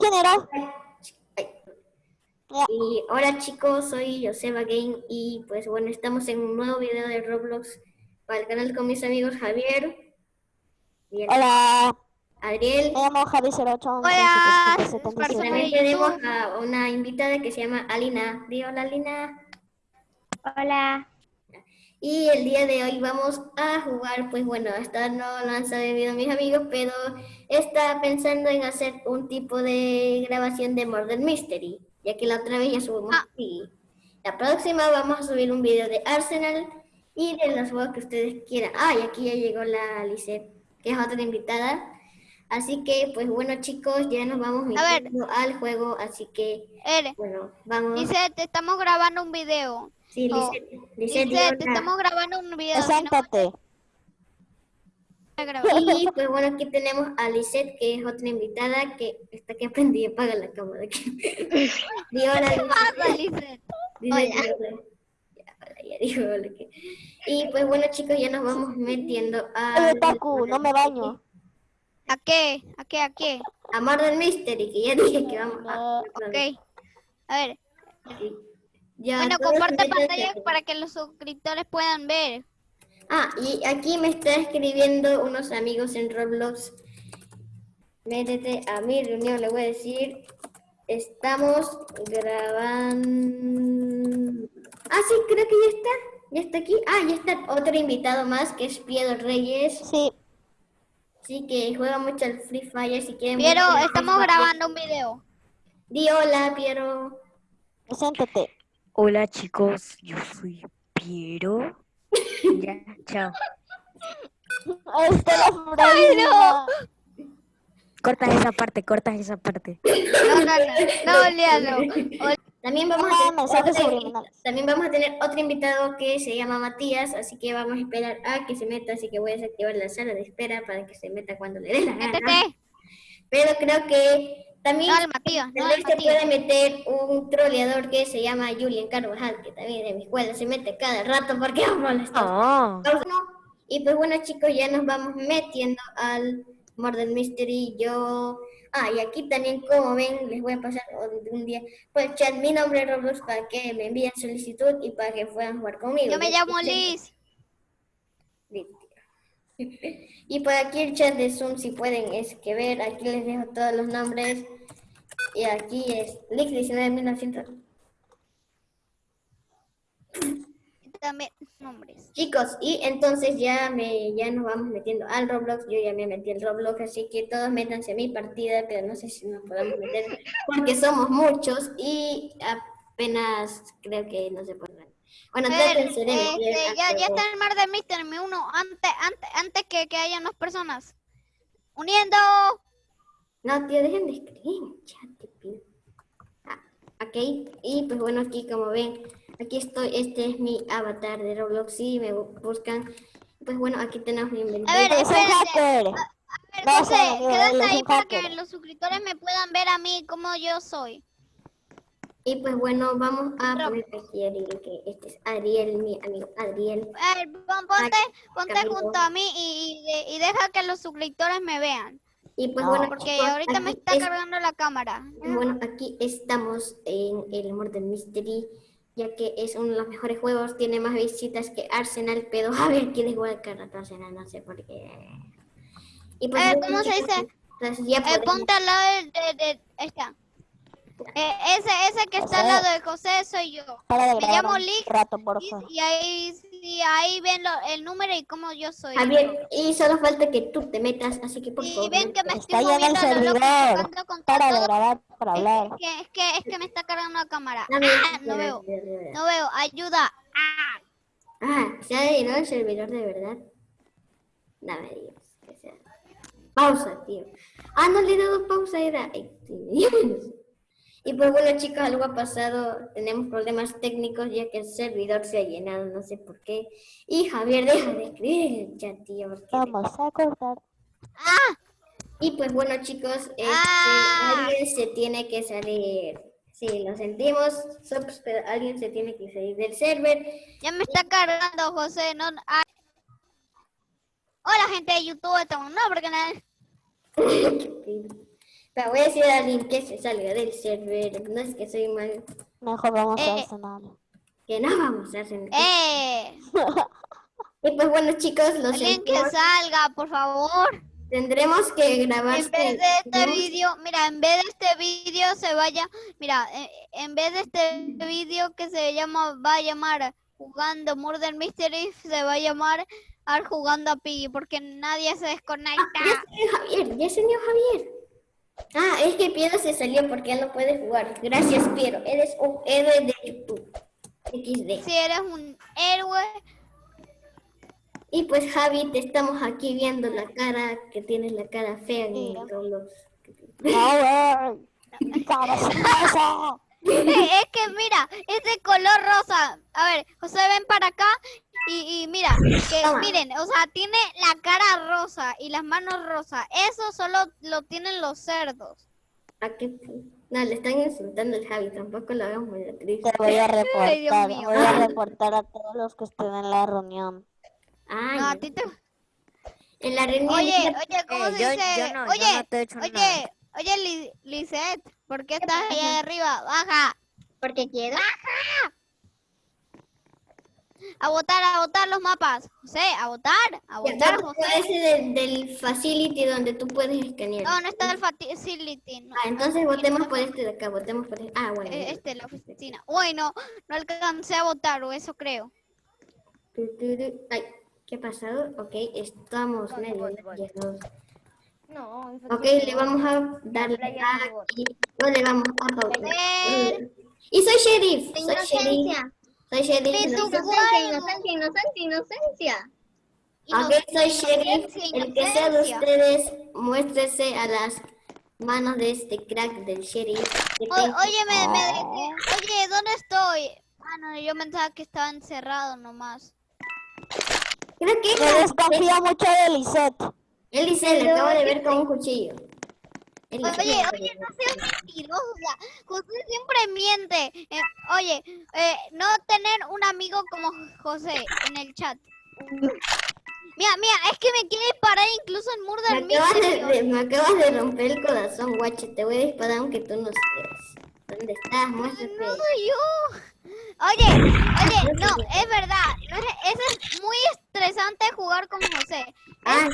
¿Quién era? Y hola chicos, soy Joseba Game y pues bueno, estamos en un nuevo video de Roblox para el canal con mis amigos Javier. Hola. Adriel. Me llamo Javi08. Hola. También tenemos a una invitada que se llama Alina. Di hola Alina. Hola. Y el día de hoy vamos a jugar, pues bueno, hasta no lo han sabido mis amigos, pero está pensando en hacer un tipo de grabación de Murder Mystery, ya que la otra vez ya subimos ah. La próxima vamos a subir un video de Arsenal y de los juegos que ustedes quieran. Ah, y aquí ya llegó la Lisette, que es otra invitada. Así que, pues bueno chicos, ya nos vamos metiendo al juego, así que, bueno, vamos. Lisette, estamos grabando un video. Sí, oh. Lisette, estamos grabando un video. Preséntate. Y pues bueno, aquí tenemos a Lisette, que es otra invitada que está que aprendí a apagar la cámara. Di hola, Lisette. Y pues bueno, chicos, ya nos vamos metiendo a... no me baño. ¿A qué? ¿A qué? ¿A qué? A Murder Mystery, que ya dije que vamos a... Ok. A ver bueno, comparte pantalla para que los suscriptores puedan ver. Ah, y aquí me está escribiendo unos amigos en Roblox. Métete a mi reunión, le voy a decir. Estamos grabando... Ah, sí, creo que ya está. Ya está aquí. Ah, ya está otro invitado más, que es Piero Reyes. Sí. Sí, que juega mucho al Free Fire, si quieren... Piero, estamos grabando un video. Di hola, Piero. Preséntate. Hola chicos, yo soy Piero. ya, chao. Está la Corta esa parte, corta esa parte. No, no, no, no, También vamos, a tener, también vamos a tener otro invitado que se llama Matías, así que vamos a esperar a que se meta, así que voy a desactivar la sala de espera para que se meta cuando le dé la gana. Pero creo que también se puede meter un troleador que se llama Julian Carvajal, que también de mi escuela se mete cada rato porque vamos a Y pues bueno chicos, ya nos vamos metiendo al Murder Mystery. Yo... Ah, y aquí también, como ven, les voy a pasar un día por el chat mi nombre es Roblox para que me envíen solicitud y para que puedan jugar conmigo. Yo me llamo Liz. Y por aquí el chat de Zoom, si pueden es que ver, aquí les dejo todos los nombres. Y aquí es Lix 19 También nombres. Chicos, y entonces ya me ya nos vamos metiendo al Roblox. Yo ya me metí al Roblox, así que todos métanse a mi partida, pero no sé si nos podemos meter porque somos muchos y apenas creo que no se puede bueno, entonces este, ya, ya está el mar de Mister mi uno antes, antes, antes que, que haya más personas. Uniendo. No, tío, dejen de escribir chat, te pido. Ah, ok, y pues bueno, aquí como ven, aquí estoy, este es mi avatar de Roblox, si me buscan. Pues bueno, aquí tenemos mi inventario. A ver, espérate. A ver, José, quédate ahí para que los suscriptores me puedan ver a mí como yo soy. Y pues bueno, vamos a poner aquí Ariel, que este es Ariel, mi amigo Adriel. ponte, ponte junto a mí y, y, deja que los suscriptores me vean. Y pues bueno, porque ahorita me está cargando la cámara. Bueno, aquí estamos en el Murder Mystery, ya que es uno de los mejores juegos, tiene más visitas que Arsenal, pero a ver quién es igual que Arsenal, no sé por qué. Y pues, eh, ¿Cómo se dice? eh, ponte al lado de, de, de esta. Eh, ese, ese que está al lado de José soy yo. Me llamo Lick. y, ahí, y ahí ven lo, el número y cómo yo soy. Javier, y solo falta que tú te metas, así que por y favor. ven que me está estoy moviendo el servidor. Para de grabar, para hablar. Es que, es que, es que me está cargando la cámara. Ah, no veo. No veo. Ayuda. Ah. Ah, ¿se ha llenado el servidor de verdad? No me digas que sea. Pausa, tío. Ah, no le he dado pausa, era... Y pues bueno chicos, algo ha pasado, tenemos problemas técnicos ya que el servidor se ha llenado, no sé por qué. Y Javier deja de escribir ya tío. Vamos a cortar. ¡Ah! Y pues bueno chicos, este, ¡Ah! alguien se tiene que salir. Sí, lo sentimos, pero alguien se tiene que salir del server. Ya me está cargando José, no... Ah. Hola gente de YouTube, estamos no, porque nada... Pero voy a decir a alguien que se salga del server. No es que soy mal. Mejor vamos a eh. Arsenal. Que no vamos a Arsenal. ¡Eh! y pues bueno, chicos, los Alguien que salga, por favor. Tendremos que grabar. En vez de este vídeo, mira, en vez de este vídeo se vaya, mira, eh, en vez de este vídeo que se llama, va a llamar jugando Murder Mystery, se va a llamar Ar jugando a Piggy, porque nadie se desconecta. Ah, ya señor Javier, ya señor Javier. Ah, es que Piero se salió porque él no puede jugar. Gracias, Piero. Eres un héroe de YouTube. XD. Si eres un héroe. Y pues Javi, te estamos aquí viendo la cara, que tienes la cara fea en Roblox. es que mira, ese color rosa. A ver, José, ven para acá y, mira, que miren, o sea, tiene la cara rosa y las manos rosas. Eso solo lo tienen los cerdos. ¿A qué? No, le están insultando al Javi, tampoco lo hagamos muy triste. Te voy a reportar, voy a reportar a todos los que estén en la reunión. Ah, no, a ti te... En la reunión... Oye, oye, ¿cómo eh, se dice? oye, oye, oye, Lisette, ¿por qué estás ahí arriba? Baja. Porque quiero. ¡Baja! A votar, a votar los mapas. José, a votar, a votar, José. Ese del, facility donde tú puedes escanear. No, no está el facility. Ah, entonces votemos por este de acá, votemos por este. Ah, bueno. Eh, este, la oficina. Bueno, no alcancé a votar, o eso creo. Ay, ¿qué ha pasado? Ok, estamos medio No, ok, le vamos a darle aquí. No le vamos a pautar. Y soy sheriff. Soy sheriff. Soy sheriff. Inocencia, inocencia, inocencia, inocencia. soy sheriff. El que sea de ustedes, muéstrese a las manos de este crack del sheriff. oye, me, me Oye, ¿dónde estoy? Ah, no, yo pensaba que estaba encerrado nomás. Creo que... Me desconfía mucho de Lisette. Lisette, le acabo de ver con un cuchillo. Oye, oye, no seas mentirosa. José siempre miente. Eh, oye, eh, no tener un amigo como José en el chat. Mira, mira, es que me quiere disparar incluso en Murder me acabas, de, me acabas de romper el corazón, guache. Te voy a disparar aunque tú no seas. ¿Dónde estás? Muéstrate. No soy yo. Oye, oye, no, es verdad. es muy estresante jugar con José. Ah,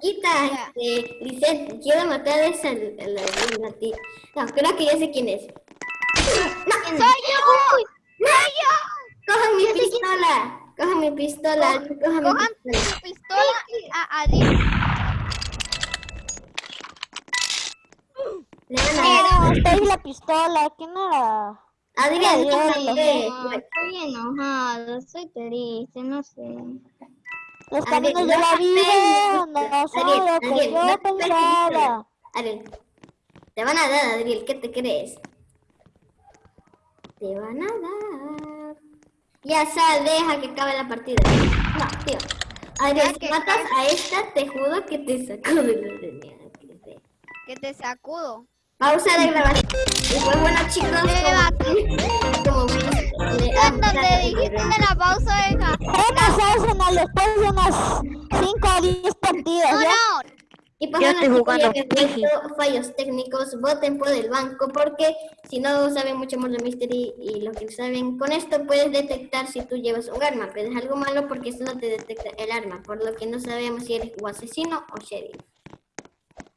Quita, este, Lisette, quiero matar a esa la, ti. No, creo que ya sé quién es. ¡No! ¡Soy yo! ¡Soy yo! ¡Cojan mi pistola! ¡Cojan mi pistola! ¡Cojan mi pistola! pistola a Adrián. No, estoy la pistola, ¿quién era? Adrián, Adrián, estoy enojado, soy triste, no sé. Los caminos de la vida no son lo que yo pensaba. Ariel, te van a dar, Adriel, ¿qué te crees? Te van a dar. Ya sal, deja que acabe la partida. No, tío. Adriel, si matas a esta, te juro que te sacudo ¿Que te sacudo? Pausa de grabación. Y pues bueno, chicos, como, como cuando te dijiste de la pausa, deja. Arsenal después de unas 5 o 10 partidas. No, no. Y pues, estoy jugando fallos técnicos, voten por el banco porque si no saben mucho más de Mystery y lo que saben, con esto puedes detectar si tú llevas un arma, pero es algo malo porque solo te detecta el arma, por lo que no sabemos si eres o asesino o sheriff.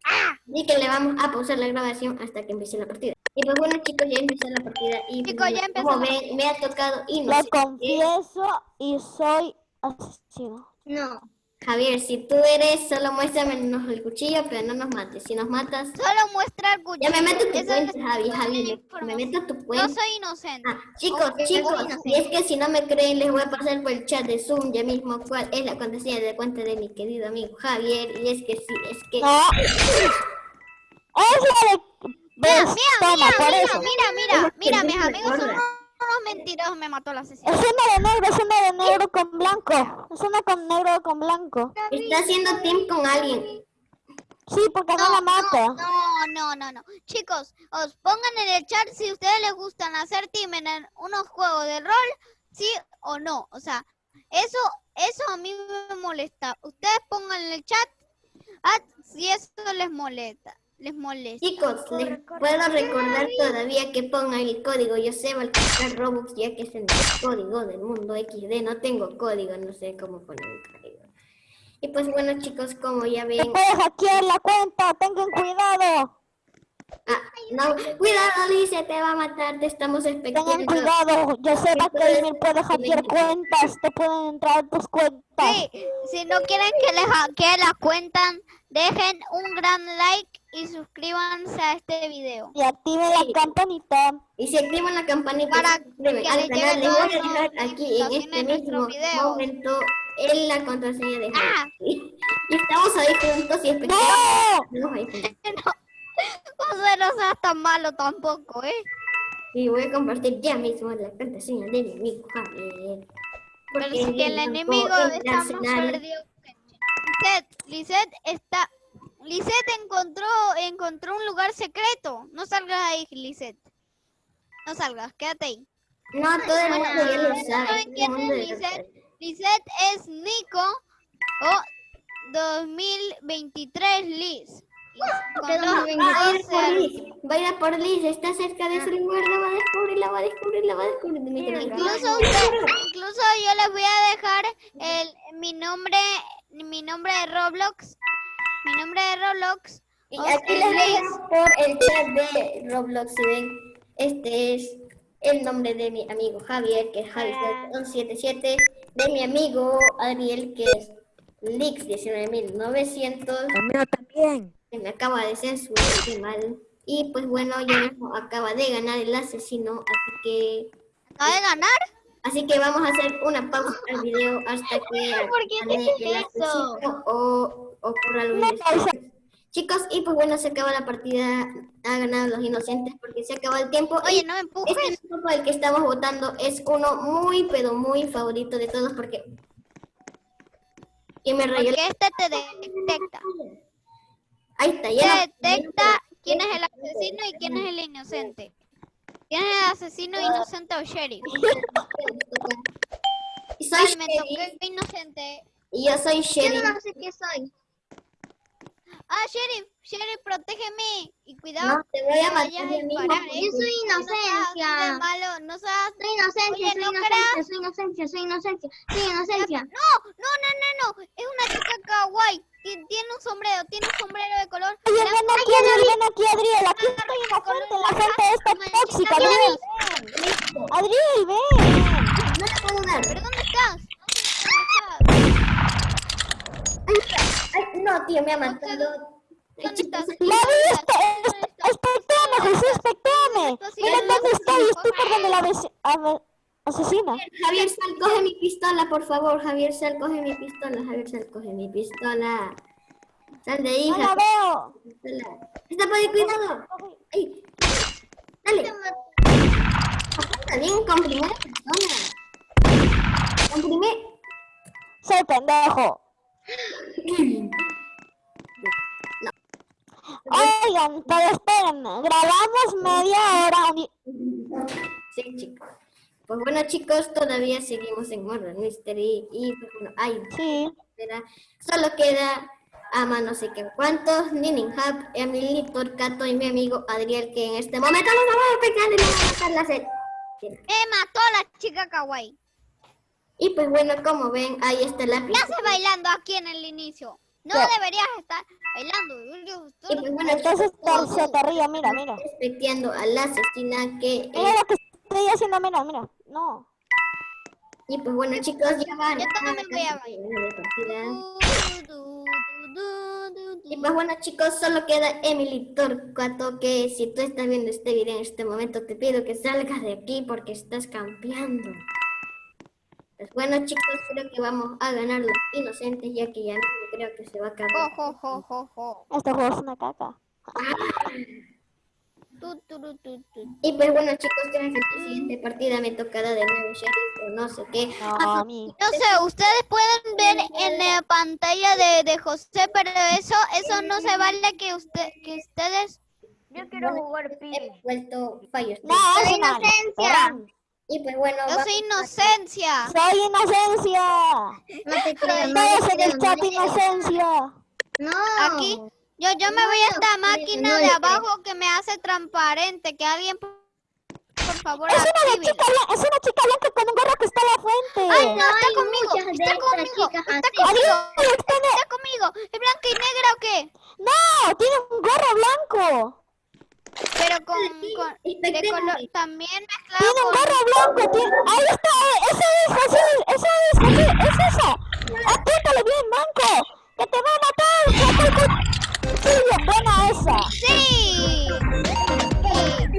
Así que le vamos a pausar la grabación hasta que empiece la partida. Y pues bueno chicos, ya empezó la partida y chicos, ya empezó como ven, me ha tocado y no Lo confieso y soy asesino. No. Javier, si tú eres, solo muéstrame el cuchillo, pero no nos mates. Si nos matas... Solo muestra el cuchillo. Ya me meto tu cuenta, Javi, Javi, me meto tu cuenta. Yo soy inocente. Ah, chicos, chicos, y es que si no me creen, les voy a pasar por el chat de Zoom ya mismo cuál es la contraseña de cuenta de mi querido amigo Javier. Y es que sí, es que... No. Es la de Mira, mira, mira, mira, mira, mira, mis amigos son mentirosos, me mató la asesino. Es una de negro, es una de negro con blanco. Es una con negro con blanco. Está haciendo team con alguien. Sí, porque no, la mata. No, no, no, no. Chicos, os pongan en el chat si ustedes les gustan hacer team en unos juegos de rol, sí o no. O sea, eso, eso a mí me molesta. Ustedes pongan en el chat Ah, si eso les molesta. Les molesta. Chicos, les puedo recordar todavía que pongan el código Yo sé comprar Robux ya que es el código del mundo XD. No tengo código, no sé cómo poner el código. Y pues bueno chicos, como ya ven... ¡Puedes hackear la cuenta! ¡Tengan cuidado! Ah, no, cuidado, Lice, te va a matar, te estamos expectando. Tengan cuidado, yo sé que me puede hackear cuentas, te pueden entrar tus cuentas. Sí, si no quieren que les hackee la cuenta, dejen un gran like y suscríbanse a este video. Y activen la campanita. Y si activan la campanita para que les canal, les voy a dejar aquí en este mismo video. momento en la contraseña de ah. Y estamos ahí juntos y esperamos. ¡No! no. José, no seas tan malo tampoco, ¿eh? Y voy a compartir ya mismo la contraseña de mi amigo Javier. Pero si el enemigo está más perdido Lisette, Lisette está... Lisette encontró, encontró un lugar secreto. No salgas ahí, Lisette. No salgas, quédate ahí. No, todo el mundo ya lo sabe. quién es Lisette? Lisette es Nico o 2023 Liz. Va a ir por Liz, va a ir por Liz, está cerca de su lugar, la va a descubrir, la va a descubrir, la va a descubrir. Incluso, incluso yo les voy a dejar el, mi nombre, mi nombre de Roblox, mi nombre de Roblox. Y aquí les dejo por el chat de Roblox, si ven, este es el nombre de mi amigo Javier, que es Javier177, de mi amigo Ariel, que es Lix19900. El mío también que me acaba de censurar, mal. Y pues bueno, ya acaba de ganar el asesino, así que... ¿Acaba de ganar? Así que vamos a hacer una pausa al video hasta que gane el asesino o ocurra algo Chicos, y pues bueno, se acaba la partida, ha ganado los inocentes porque se acaba el tiempo. Oye, no me empujes. Este grupo al que estamos votando es uno muy, pero muy favorito de todos porque... Y me Porque este te detecta. Ahí está, ya. Se detecta quién es el asesino y quién es el inocente. ¿Quién es asesino inocente o sheriff? Soy me toqué inocente. Y yo soy sheriff. Yo no sé qué soy. Ah, sheriff, sheriff, protégeme. Cuidado. No, te voy a matar. ¿eh? Yo soy inocencia. No malo, no seas... Soy inocencia, soy, inocencia soy inocencia, soy inocencia, soy inocencia. No, no, no, no, no. Es una chica kawaii. Tiene un sombrero, tiene un sombrero de color. Oye, ven aquí, Adriel, ven aquí, Adriel. Aquí estoy inocente, la gente está tóxica, Adriel. Adriel, ven. No la puedo dar. ¿Pero dónde estás? ¿Dónde estás? Ay, no, tío, me ha matado. ¿La viste? Espectame, Jesús, espectame. Mira dónde estoy, estoy por donde la ves. A ver. Asesina. Javier Sal, coge mi pistola, por favor. Javier Sal, coge mi pistola. Javier Sal, coge mi pistola. Sal de ahí. No la veo. Está por ahí, cuidado. Ay. Dale. Está bien, comprime la persona. Comprime. Soy pendejo. Oigan, pero esperen, grabamos media hora. Sí, chicos. Pues bueno chicos, todavía seguimos en Murder Mystery y pues bueno, hay sí. solo queda a no sé qué cuántos, Ninning Hub, Emily, Torcato y mi amigo Adriel que en este momento nos vamos a pegar y nos va a matar la sed. Me mató la chica kawaii. Y pues bueno, como ven, ahí está la ¿Qué hace bailando aquí en el inicio? No deberías estar bailando. Y pues bueno, entonces se te ríe, mira, mira. Respectando a la asesina que... Mira lo que estoy haciendo, mira, mira. No. Y pues bueno, chicos, ya van. Yo también voy a Y pues bueno, chicos, solo queda Emily Torcuato, que si tú estás viendo este video en este momento, te pido que salgas de aquí porque estás campeando. Pues bueno, chicos, creo que vamos a ganar los inocentes, ya que ya no creo que se va a acabar. Este juego es una caca. Ah. Y pues bueno chicos, creo que la siguiente partida me tocará de nuevo Sheriff o no sé qué. No, no sé, ustedes pueden ver en la pantalla de, de José, pero eso eso no se vale que usted que ustedes... Yo quiero jugar He vuelto fallos. No, soy inocencia. Y pues bueno, Yo soy inocencia. Soy inocencia. No te creo. Todos en el chat inocencia. No. Aquí Yo, yo me voy a esta máquina de abajo que me hace transparente, que alguien por favor, es una, chica, es una chica blanca con un gorro que está a la frente. Ay, no, está conmigo, está conmigo, está conmigo, está conmigo. ¿Es blanca y negra o qué? No, tiene un gorro blanco. Pero con, con de color también mezclado Tiene un gorro blanco, tiene... ahí está, esa es, esa es, esa es, es esa. Apriétale bien, blanco, que te va a matar. Sí, buena esa. Sí.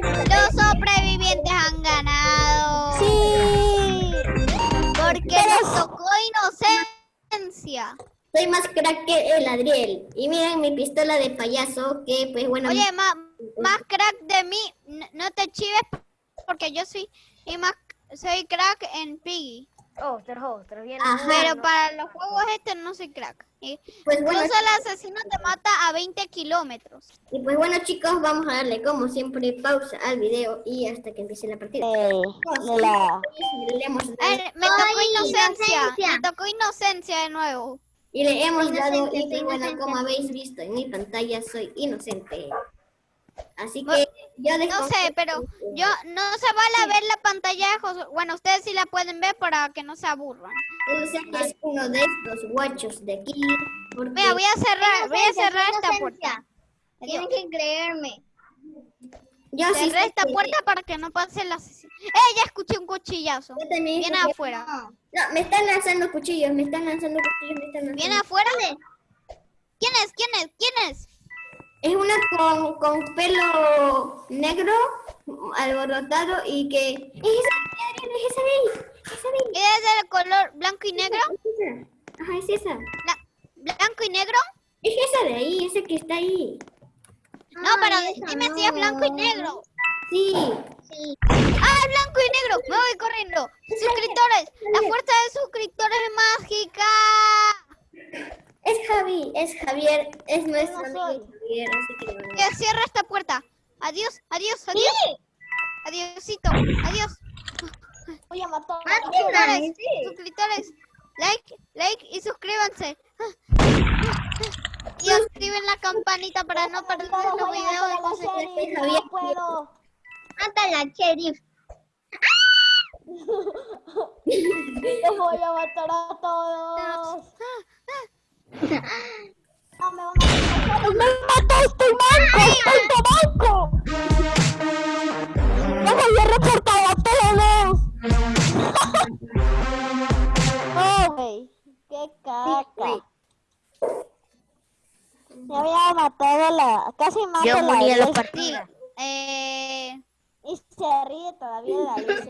Los sobrevivientes han ganado. Sí. Porque nos tocó inocencia. Soy más crack que el Adriel. Y miren mi pistola de payaso, que pues bueno... Oye, más, más crack de mí, no, te chives porque yo soy, y más, soy crack en Piggy. Oh, bien. Pero para los juegos este no soy crack. pues bueno, Incluso el asesino te mata a 20 kilómetros. Y pues bueno chicos, vamos a darle como siempre pausa al video y hasta que empiece la partida. Eh, me tocó inocencia. Me tocó inocencia de nuevo. Y le hemos dado, y bueno, como habéis visto en mi pantalla, soy inocente. Así que yo No sé, pero yo no se vale a ver la pantalla Bueno, ustedes sí la pueden ver para que no se aburran. Yo sé que es uno de estos guachos de aquí. Mira, voy a cerrar, voy a cerrar esta puerta. Tienen que creerme. Yo Cerré esta puerta para que no pase la asesino. ¡Eh! Ya escuché un cuchillazo. Viene afuera. No, me están lanzando cuchillos, me están lanzando cuchillos, me están lanzando. ¿Viene afuera? ¿Quién es? ¿Quién es? ¿Quién es? Es una con, con pelo negro, alborotado y que... ¡Es esa! ¡Es esa de ahí! ¡Esa de ahí! ¿Es el color blanco y negro? Ajá, es esa. ¿Blanco y negro? Es esa de ahí, esa que está ahí. No, pero dime si es blanco y negro. Sí. sí. ¡Ah, es blanco y negro! Me voy corriendo. Suscriptores, la fuerza de suscriptores es mágica. Es Javi, es Javier, es nuestro amigo Javier, así que... cierra esta puerta. Adiós, adiós, adiós. Sí. Adiósito, adiós. Voy a matar. Suscriptores, suscriptores, like, like y suscríbanse. Y activen la campanita para no perder los videos de Javier. No puedo. Mata la sheriff. Los voy a matar a todos. No, me van a. ¡Me mataste, manco! ¡Estoy de banco! ¡Me voy a reportar a todos! ¡Oh, güey! ¡Qué caca! Me había matado la... Casi mato Yo morí a la partida. Eh... Y se ríe todavía de la luz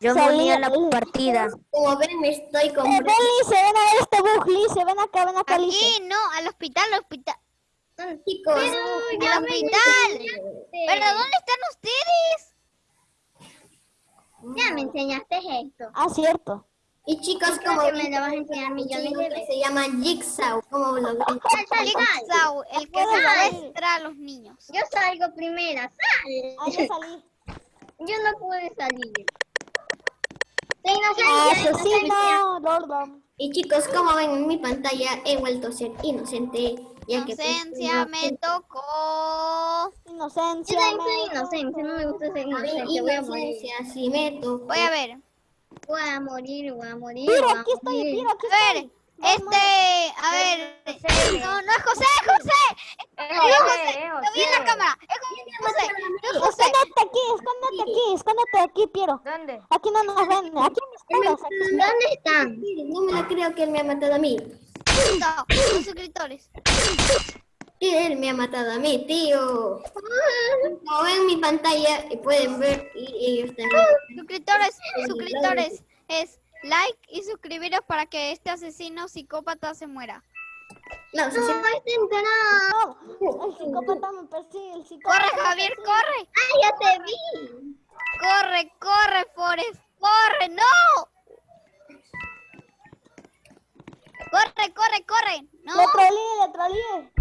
Yo morí en la partida. Como ven, me estoy con... Eh, ven, Lice, ven a ver este bug, Lice, ven acá, ven acá, Lice. Aquí, no, al hospital, al hospital. Chicos, Pero, al hospital. ¿Pero dónde están ustedes? Ya me enseñaste esto. Ah, cierto. Y chicos, como me lo vas a enseñar millones de veces, se llama Jigsaw, como lo Jigsaw, el que se muestra a los niños. Yo salgo primera, sal. Ah, yo salí. Yo no pude salir. Asesino, Lordom. Y chicos, como ven en mi pantalla, he vuelto a ser inocente. Ya pues, Inocencia me tocó. Inocencia. Yo soy inocente, no me gusta ser inocente. Voy a morir. Si me tocó. Voy a ver. Voy a morir, voy a morir. Mira, aquí estoy, mira, aquí estoy. A ver, este, a ver, no, no es José, es José. Es José, lo vi en la cámara. Es José, es José. Escóndete aquí, escóndete aquí, escóndete aquí, Piero. ¿Dónde? Aquí no nos ven, aquí me esperas. ¿Dónde están? No me la creo que él me ha matado a mí. No, los suscriptores. Él me ha matado a mí, tío. Como ven mi pantalla y pueden ver y ellos también. Suscriptores, suscriptores, es like y suscribiros para que este asesino psicópata se muera. No, no, este no. El psicópata me persigue, el psicópata. Corre, Javier, corre. ¡Ah, ya te vi! Corre, corre, Forest, corre, no. Corre, corre, corre. No. Le trolé, le trolé.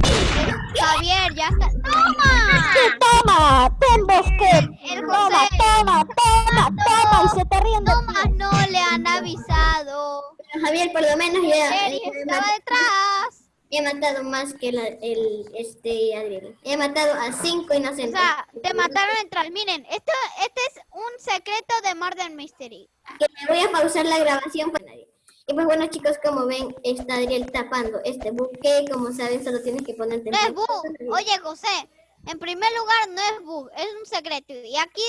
Javier, ya está. ¡Toma! Sí, toma, ten bosque. El toma, toma, toma, toma, y se te ríen de Toma, no le han avisado. Javier, por lo menos ya. estaba detrás. He matado más que la, el, este, Adriel. He matado a cinco inocentes. O sea, te mataron en Miren, esto, este es un secreto de Murder Mystery. Que me voy a pausar la grabación para nadie. Y pues bueno chicos, como ven, está Adriel tapando este buque. Como saben, solo tienes que ponerte... No es bug. Oye, José, en primer lugar, no es bug, es un secreto. Y aquí,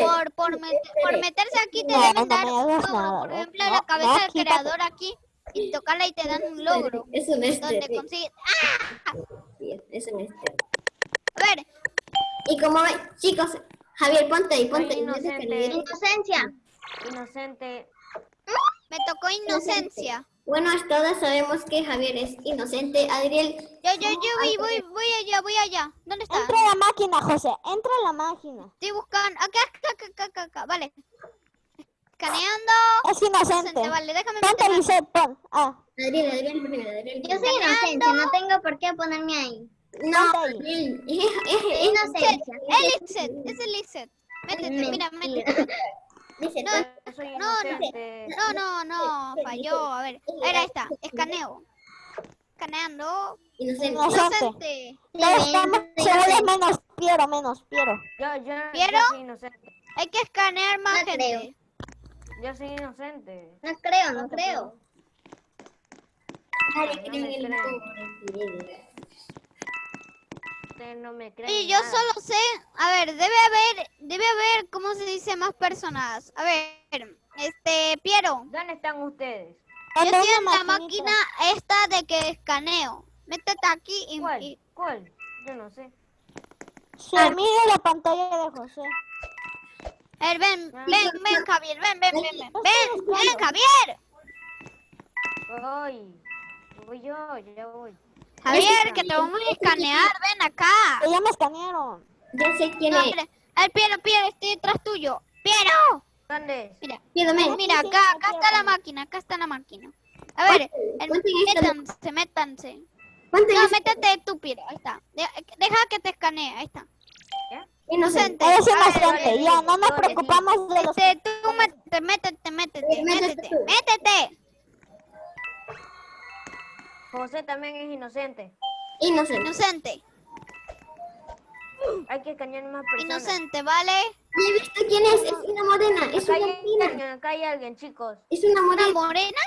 por, por, por meterse aquí, te deben dar un logro. Por ejemplo, la cabeza del creador aquí. Y tocarla y te dan un logro. Es un este. Donde consigues... ¡Ah! es un este. A ver. Y como ven, chicos, Javier, ponte ahí, ponte. Inocencia. Inocente. Me tocó inocencia. Bueno, todos sabemos que Javier es inocente. Adriel... Yo, yo, yo voy, voy, voy allá, voy allá. ¿Dónde está? Entra a la máquina, José. Entra a la máquina. Estoy buscando... Acá, acá, acá, acá, acá. Vale. Escaneando. Es inocente. Vale, déjame Ponte Lisette, pon. Ah. Adriel, Adriel, primero, Adriel. Yo soy inocente, no tengo por qué ponerme ahí. No, Adriel. Es, es, es inocencia. Es Lisette, es Lisette. Métete, mira, métete. No, no, no, no, falló. A ver, era esta, escaneo. Escaneando. Inocente. Inocente. menos, Piero, menos, Piero. Yo, yo, ¿Piero? yo soy inocente. Hay que escanear más gente. Yo soy inocente. No creo, no creo. no me creen. Y yo solo sé, a ver, debe haber, debe haber, ¿cómo se dice? Más personas. A ver, este, Piero. ¿Dónde están ustedes? Yo estoy en la máquina esta de que escaneo. Métete aquí y... ¿Cuál? ¿Cuál? Yo no sé. Se ah. mira la pantalla de José. A ver, ven, ah. ven, ven, Javier, ven, ven, ven, ven, ven, ven, Javier. Voy, voy yo, ya voy. Javier, que te vamos a escanear, ven acá. Ya me escanearon. Ya sé quién es. El Piero, Piero, estoy detrás tuyo. ¡Piero! ¿Dónde? Mira, mira, acá, acá está la máquina, acá está la máquina. A ver, métanse, métanse. No, métete tú, Piero, ahí está. Deja que te escanee, ahí está. Inocente. Es inocente, ya, no nos preocupamos de los... Este, tú métete, métete, métete, métete, métete. José también es inocente. Inocente. Inocente. Hay que escanear más personas. Inocente, ¿vale? he visto quién es. Es una morena. Es acá una hay alguien, acá hay alguien, chicos. Es una morena. ¿Una morena?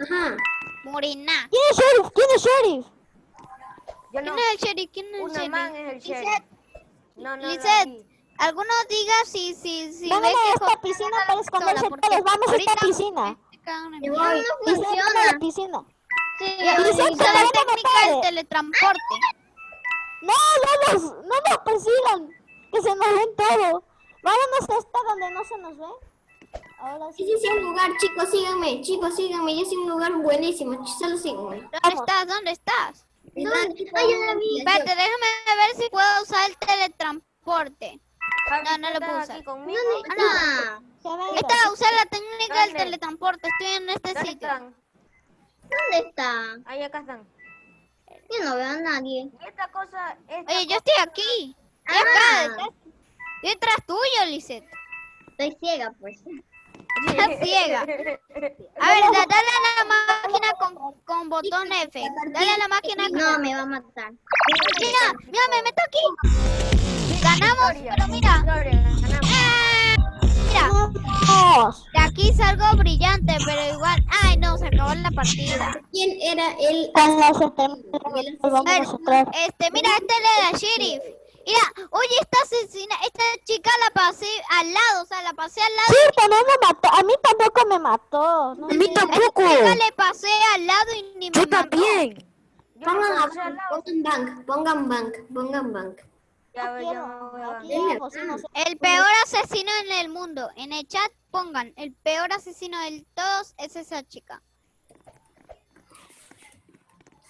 Ajá. Morena. ¿Quién es sheriff? ¿Quién es sheriff? Yo no. ¿Quién es el sheriff? ¿Quién es el una sheriff? man es el sheriff. No, no, Lizette, alguno diga si, si, si Vámonos a esta piscina para esconderse todos. Vamos a esta piscina. No funciona. la piscina. Sí, usa la técnica del teletransporte. No, no nos, no nos persigan. Que se nos ven todo. Vámonos hasta donde no se nos ve. Ahora sí. Ese es un lugar, chicos, síganme. Chicos, síganme. Yo es un lugar buenísimo. Solo síganme. ¿Dónde estás? ¿Dónde estás? ¿Dónde? Ay, yo la vi. Espérate, déjame ver si puedo usar el teletransporte. No, no lo puedo usar. ¿Dónde está? No. Esta, usar la técnica del teletransporte. Estoy en este sitio. ¿Dónde está? Ahí acá están. Yo no veo a nadie. Y esta cosa... Oye, yo estoy aquí. Estoy ah. acá, detrás, tuyo, Lisette. Estoy ciega, pues. Estás ciega. A ver, dale a la máquina con, con botón F. Dale a la máquina con... No, me va a matar. Mira, mira, me meto aquí. Ganamos, pero mira. De aquí salgo brillante, pero igual... Ay, no, se acabó la partida. ¿Quién era el...? Este, mira, este era sheriff. Mira, oye, esta asesina, esta chica la pasé al lado, o sea, la pasé al lado. Sí, también me mató, a mí tampoco me mató. No a mí tampoco. Esta le pasé al lado y ni me Yo también. Pongan, pongan bank, pongan bank, pongan bank. El peor asesino en el mundo. En el chat pongan, el peor asesino de todos es esa chica.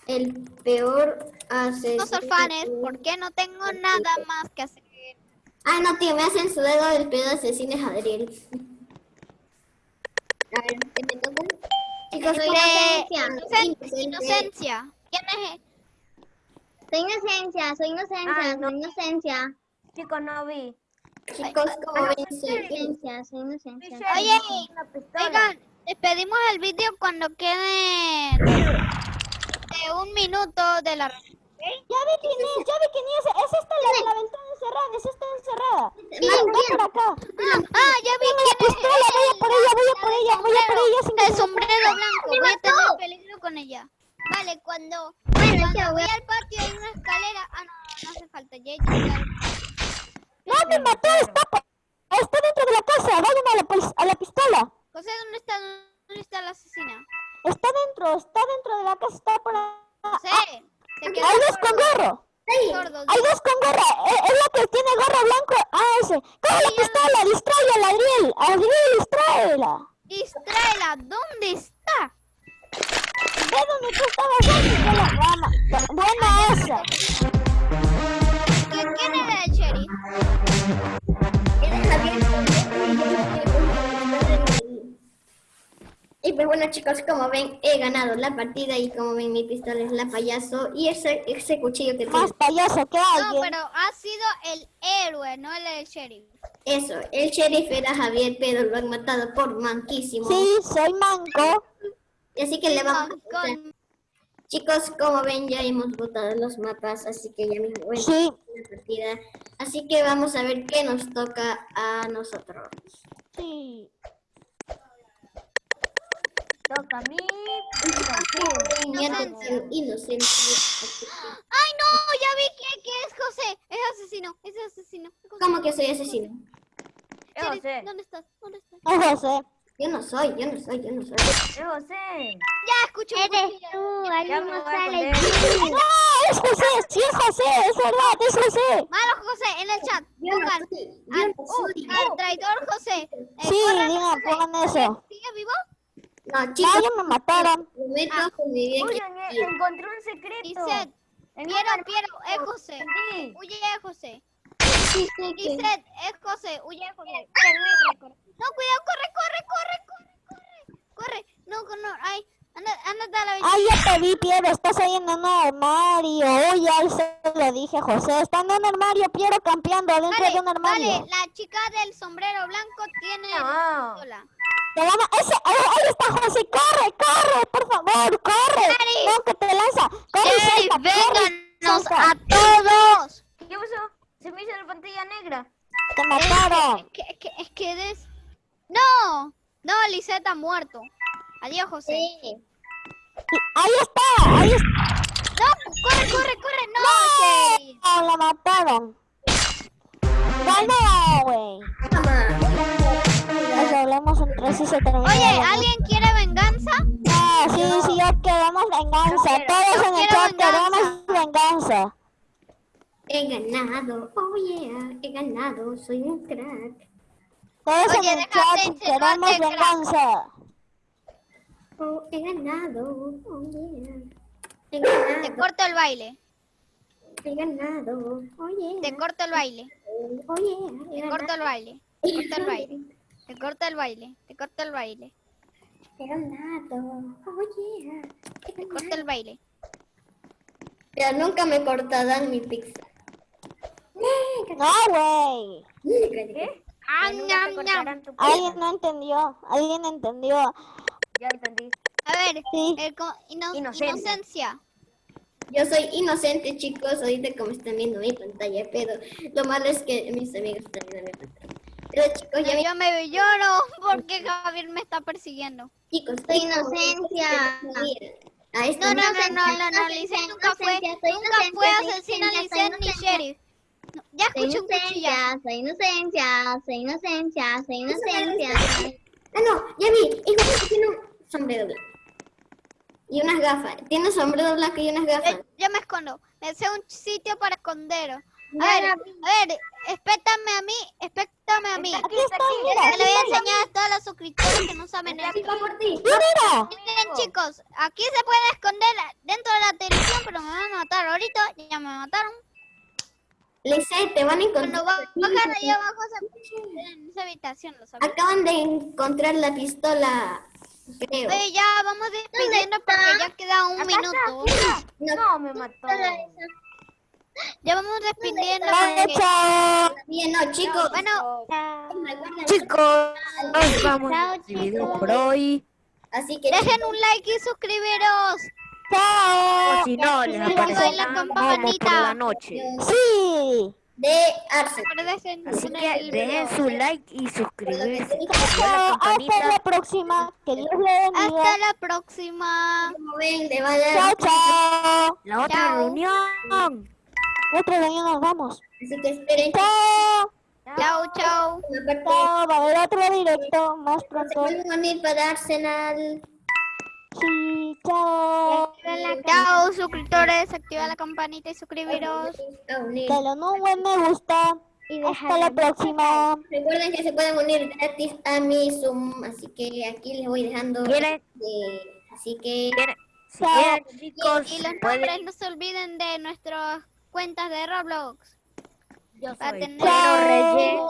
El peor asesino... No orfanes, porque no tengo nada más que hacer. Ah, no, tío, me hacen su dedo del peor asesino es Adriel. A ver, ¿qué me toca? Chicos, soy inocencia. Inocencia. inocencia. ¿Quién es? Soy inocencia, soy inocencia, ah, soy inocencia. Chicos, no vi. Chicos, ¿cómo ven? Soy inocencia, soy inocencia. Oye, oigan, despedimos el vídeo cuando queden eh, un minuto de la... Ya vi quién es, ya vi quién es. Es esta la de la ventana encerrada, es esta encerrada. Ven por acá. Ah, ya vi quién es. pistola, voy a por ella, voy a por ella, voy a por ella. El sombrero blanco, voy a tener peligro con ella. Vale, cuando, cuando voy al patio hay una escalera. Ah, no, no, no hace falta. Ya. No, me mató, está, por- está dentro de la casa. Vayan a la, a la pistola. José, ¿dónde está, dónde está la asesina? Está dentro, está dentro de la casa, está por ahí. José, quedó Hay dos con gorro. sordo. Hay dos con gorra. Es, la que tiene gorro blanco. Ah, ese. Coge la pistola, distráela, Adriel. Adriel, distráela. Distráela, ¿dónde está? Ve donde tú estabas antes de la rama. Buena esa. ¿Quién, quién era el sheriff? Y pues bueno chicos, como ven, he ganado la partida y como ven mi pistola es la payaso y ese, ese cuchillo que Más tiene, payaso que No, alguien. pero ha sido el héroe, no el sheriff. eso, el sheriff era Javier, pero lo han matado por manquísimo. Sí, soy manco. Y así que le vamos a Con- con- Chicos, como ven, ya hemos votado los mapas, así que ya mismo a Sí. la partida. Así que vamos a ver qué nos toca a nosotros. Sí. Toca a mí. Inocente. Inocente. ¡Ay, no! Ya vi que, que es José. Es asesino, es asesino. José. ¿Cómo que soy asesino? José. ¿Dónde estás? ¿Dónde estás? Es José. Yo no soy, yo no soy, yo no soy. Es José. Ya, escucho Eres tú, sale. No, es José. Sí, es José. Es verdad, es José. Malo José, en el chat. Yo Pongan al, al traidor José. Eh, Sí, digan, José. pongan eso. ¿Sigue vivo? No, No, chicos, ya me mataron. Ah. eh, encontré un secreto. Dice, Piero, Piero, es José. Sí. Huye de José. Sí, que- es José. Huye de José. Corre, corre. No, cuidado, corre, corre, corre, corre, corre. Corre. No, no, ay. Anda, ándate a la ventana. Ay, ya te vi, Piero. Estás ahí en un armario. Uy, ahí se lo dije a José. Está en un armario, Piero, campeando dentro Vale, de un armario. vale, la chica del sombrero blanco tiene No. pistola. Te van a... Ese... ahí, ahí está José. Corre, corre, por favor, corre. No, que te lanza. Corre, vénganos salta. a todos. ¿Qué pasó? Se me hizo la pantalla negra. Te mataron. Es que, es que, es que des... No, no, Lisette ha muerto. Adiós, José. Sí. Ahí está, ahí está. No, corre, corre, corre. No. No, la mataron. Ganó, güey. Nos hablamos entre sí se terminó. Oye. ¿alguien quiere venganza? No, sí, sí, ya queremos venganza. Todos en el quiero chat queremos venganza. He ganado, oh yeah, he ganado, soy un crack. Todos Oye, en el chat queremos venganza. Oh, he ganado, oh yeah. He Te ganado, corto el baile. he ganado, oh yeah. Te corto el baile. Oh yeah, he Te corto el baile. Te corto el baile. Te corto el baile. Te corto el baile. he ganado, oh yeah. He Te corto el baile. Pero nunca me cortarán mi pizza. No, güey. ¿Qué? Ah, ñam, ñam. Alguien no entendió. Alguien entendió. Ya entendí. A ver, Sí. el co- ino- Inocente. inocencia. Yo soy inocente, chicos, ahorita como están viendo mi pantalla, pero lo malo es que mis amigos están viendo mi pantalla. Pero chicos, ya No, yo me lloro porque Javier me está persiguiendo. chicos, Inocencia. No, no, no, no, no, no, Lisette nunca fue, nunca fue Lisette ni sheriff. No, ya cuchillazo. inocencia, soy inocencia, soy inocencia, soy inocencia. Ah, no, ya vi. Hijo, tiene un sombrero blanco. Y unas gafas. Tiene un sombrero blanco y unas gafas. Eh, yo me escondo. Me sé un sitio para esconder. A Ya ver, a ver, espétame a mí, espétame a mí. Aquí está, mira. Que le voy a enseñar a todos los suscriptores que no saben esto. Por ti. Mira. Miren chicos, aquí se puede esconder dentro de la televisión, pero me van a matar ahorita, ya me mataron. Lisette, te van a Cuando encontrar. va- bajan ahí abajo se- en esa habitación, lo saben. Acaban de encontrar la pistola. Creo. Oye, ya vamos despidiendo porque ya queda un minuto. No, No, me mató. Ya vamos despidiendo Vale, porque... chao. bien, no, chicos. Bueno, Chicos, nos vamos Chao, chicos. por hoy. Así que dejen un like y suscribiros. Chao. O si no, les aparece la campanita por la noche. Sí. De Arce. Así que dejen su like y suscribirse. Chao. Hasta la próxima. Que Dios le bendiga. Hasta la próxima. Como a. Chao, chao. La otra Chao. reunión. Otra reunión nos vamos. Así que esperen. Chao. Chao, chao. Chao. Va a haber otro directo más se pronto. pueden unir para Arsenal. Sí. Chao. Chao, suscriptores. Activa la campanita y suscribiros. Dale un buen me gusta. Hasta la próxima. Recuerden que se pueden unir gratis a mi Zoom, así que aquí les voy dejando. Eh, así que chicos, Y los nombres no se olviden de nuestras cuentas de Roblox. Yo soy Pedro Reyes.